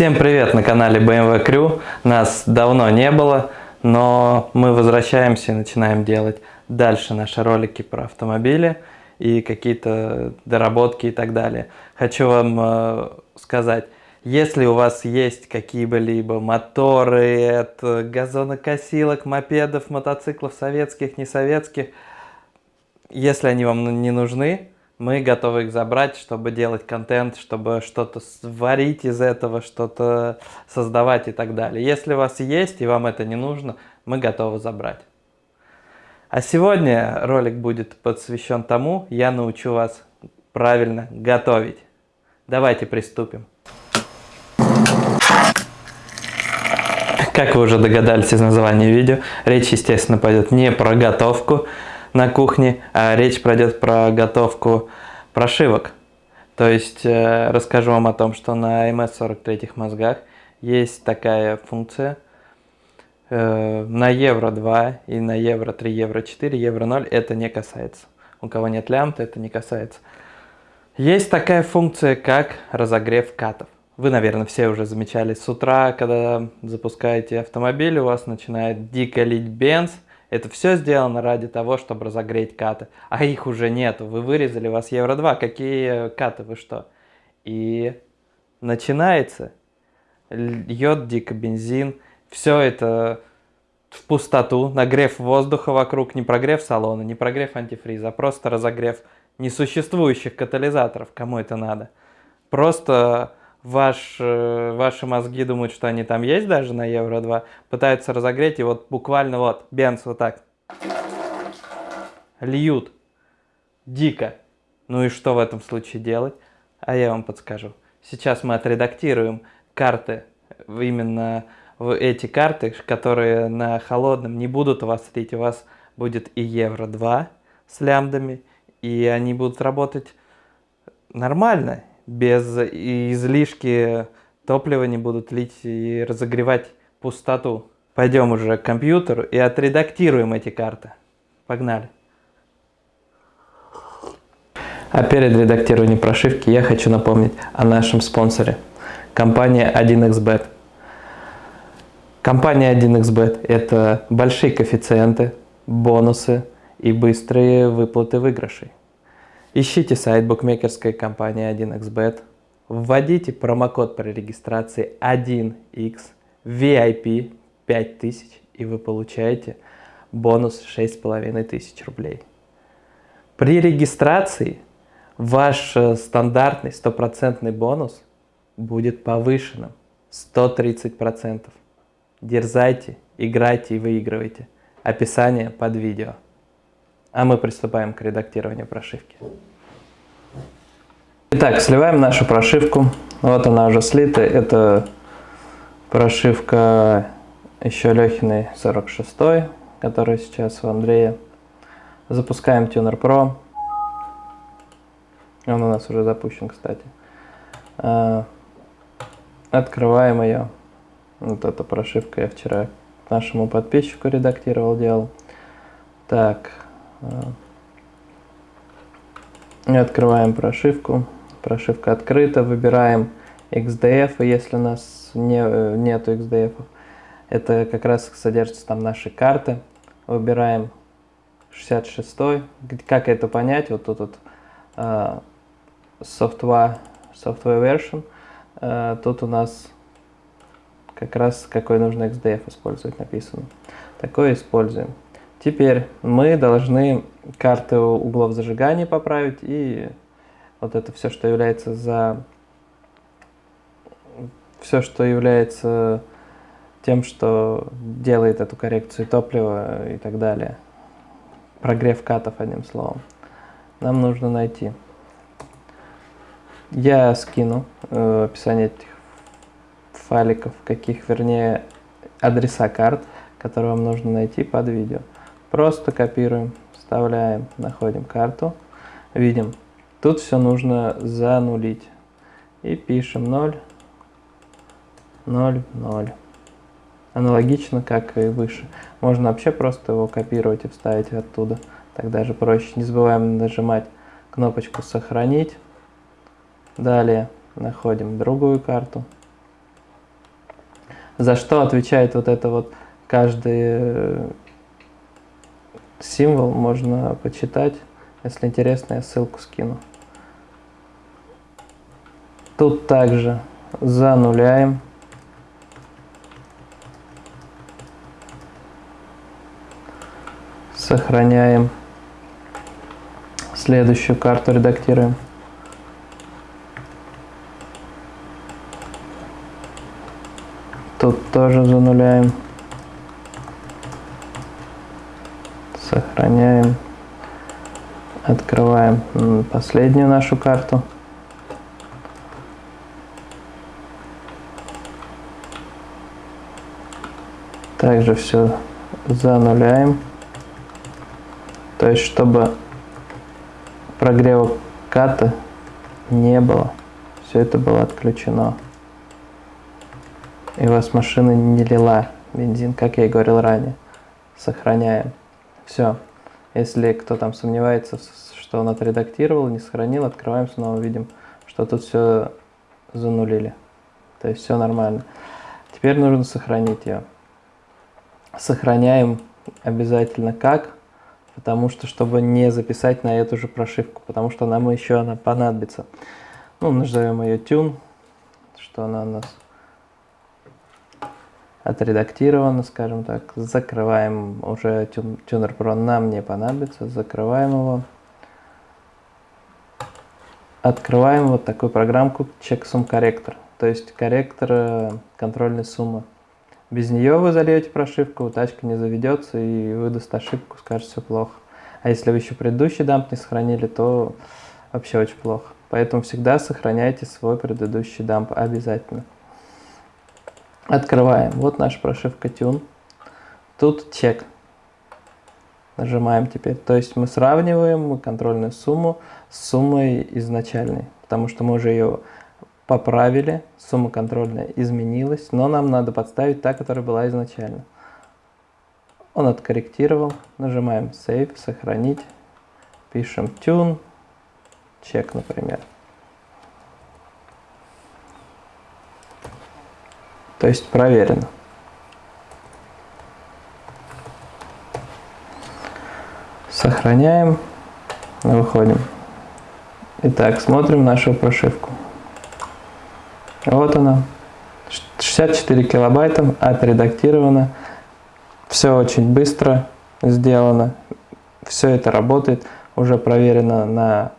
Всем привет на канале BMW Crew. Нас давно не было, но мы возвращаемся и начинаем делать дальше наши ролики про автомобили и какие-то доработки и так далее. Хочу вам э, сказать, если у вас есть какие-либо моторы от газонокосилок, мопедов, мотоциклов советских, не советских, если они вам не нужны, мы готовы их забрать, чтобы делать контент, чтобы что-то сварить из этого, что-то создавать и так далее. Если у вас есть и вам это не нужно, мы готовы забрать. А сегодня ролик будет посвящен тому, я научу вас правильно готовить. Давайте приступим. Как вы уже догадались из названия видео, речь, естественно, пойдет не про готовку, на кухне, а речь пройдет про готовку прошивок. То есть э, расскажу вам о том, что на MS-43 мозгах есть такая функция. Э, на Евро 2 и на Евро 3, Евро 4, Евро 0 это не касается. У кого нет лямбда, это не касается. Есть такая функция, как разогрев катов. Вы, наверное, все уже замечали с утра, когда запускаете автомобиль, у вас начинает дико лить бенз – это все сделано ради того, чтобы разогреть каты. А их уже нету. Вы вырезали, у вас Евро-2. Какие каты, вы что? И начинается. Льет дико бензин. Все это в пустоту. Нагрев воздуха вокруг. Не прогрев салона, не прогрев антифриза, а просто разогрев несуществующих катализаторов. Кому это надо? Просто ваш, э, ваши мозги думают, что они там есть даже на Евро-2, пытаются разогреть, и вот буквально вот бенз вот так льют дико. Ну и что в этом случае делать? А я вам подскажу. Сейчас мы отредактируем карты, именно эти карты, которые на холодном не будут у вас лить, у вас будет и Евро-2 с лямбдами, и они будут работать нормально, без излишки топлива не будут лить и разогревать пустоту. Пойдем уже к компьютеру и отредактируем эти карты. Погнали. А перед редактированием прошивки я хочу напомнить о нашем спонсоре. Компания 1xbet. Компания 1xbet – это большие коэффициенты, бонусы и быстрые выплаты выигрышей. Ищите сайт букмекерской компании 1xbet, вводите промокод при регистрации 1x VIP 5000 и вы получаете бонус 6500 рублей. При регистрации ваш э, стандартный стопроцентный бонус будет повышенным 130%. Дерзайте, играйте и выигрывайте. Описание под видео. А мы приступаем к редактированию прошивки. Итак, сливаем нашу прошивку. Вот она уже слита. Это прошивка еще Лехиной 46, которая сейчас у Андрея. Запускаем Tuner Pro. Он у нас уже запущен, кстати. А, открываем ее. Вот эта прошивка я вчера нашему подписчику редактировал, делал. Так, и открываем прошивку. Прошивка открыта. Выбираем XDF, если у нас не, нету XDF. Это как раз содержится там наши карты. Выбираем 66. Как это понять? Вот тут вот uh, software, software version. Uh, тут у нас как раз какой нужно XDF использовать написано. Такое используем. Теперь мы должны карты углов зажигания поправить и вот это все, что является за все, что является тем, что делает эту коррекцию топлива и так далее. Прогрев катов, одним словом. Нам нужно найти. Я скину э, описание этих файликов, каких, вернее, адреса карт, которые вам нужно найти под видео. Просто копируем, вставляем, находим карту, видим. Тут все нужно занулить. И пишем 0, 0, 0. Аналогично, как и выше. Можно вообще просто его копировать и вставить оттуда. Так даже проще. Не забываем нажимать кнопочку «Сохранить». Далее находим другую карту. За что отвечает вот это вот каждый э, символ, можно почитать. Если интересно, я ссылку скину. Тут также зануляем. Сохраняем. Следующую карту редактируем. Тут тоже зануляем. Сохраняем. Открываем последнюю нашу карту. Также все зануляем. То есть, чтобы прогрева ката не было, все это было отключено. И у вас машина не лила бензин, как я и говорил ранее. Сохраняем. Все. Если кто там сомневается, что он отредактировал, не сохранил, открываем снова, видим, что тут все занулили. То есть все нормально. Теперь нужно сохранить ее. Сохраняем обязательно как, потому что, чтобы не записать на эту же прошивку, потому что нам еще она понадобится. Ну, назовем ее tune, что она у нас отредактировано, скажем так. Закрываем уже Tuner Pro, нам не понадобится. Закрываем его. Открываем вот такую программку Checksum Corrector, то есть корректор э, контрольной суммы. Без нее вы зальете прошивку, тачка не заведется и выдаст ошибку, скажет все плохо. А если вы еще предыдущий дамп не сохранили, то вообще очень плохо. Поэтому всегда сохраняйте свой предыдущий дамп обязательно. Открываем. Вот наша прошивка Tune. Тут чек. Нажимаем теперь. То есть мы сравниваем контрольную сумму с суммой изначальной. Потому что мы уже ее поправили. Сумма контрольная изменилась. Но нам надо подставить та, которая была изначально. Он откорректировал. Нажимаем Save, сохранить. Пишем Tune. Чек, например. То есть проверено. Сохраняем, выходим. Итак, смотрим нашу прошивку. Вот она. 64 килобайта отредактировано. Все очень быстро сделано. Все это работает. Уже проверено на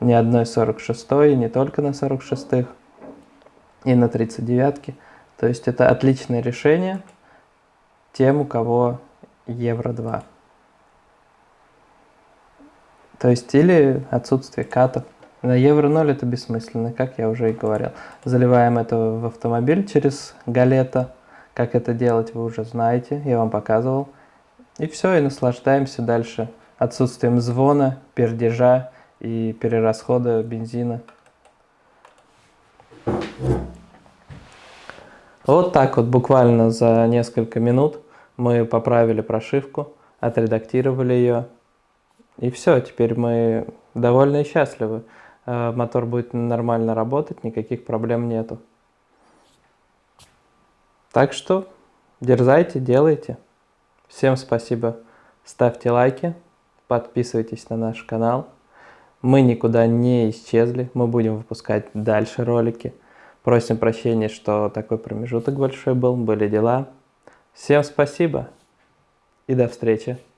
не одной 46 не только на 46 и на 39 -ки. То есть это отличное решение тем, у кого евро 2. То есть или отсутствие катов. На евро 0 это бессмысленно, как я уже и говорил. Заливаем это в автомобиль через галета. Как это делать, вы уже знаете, я вам показывал. И все, и наслаждаемся дальше отсутствием звона, пердежа и перерасхода бензина. Вот так вот буквально за несколько минут мы поправили прошивку, отредактировали ее. И все, теперь мы довольны и счастливы. Э, мотор будет нормально работать, никаких проблем нету. Так что дерзайте, делайте. Всем спасибо. Ставьте лайки, подписывайтесь на наш канал. Мы никуда не исчезли, мы будем выпускать дальше ролики. Просим прощения, что такой промежуток большой был, были дела. Всем спасибо и до встречи.